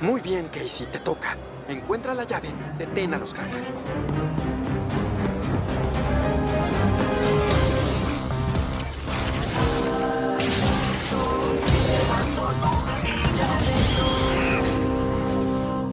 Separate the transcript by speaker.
Speaker 1: Muy bien, Casey, te toca. Encuentra la llave. Detén a los Crane.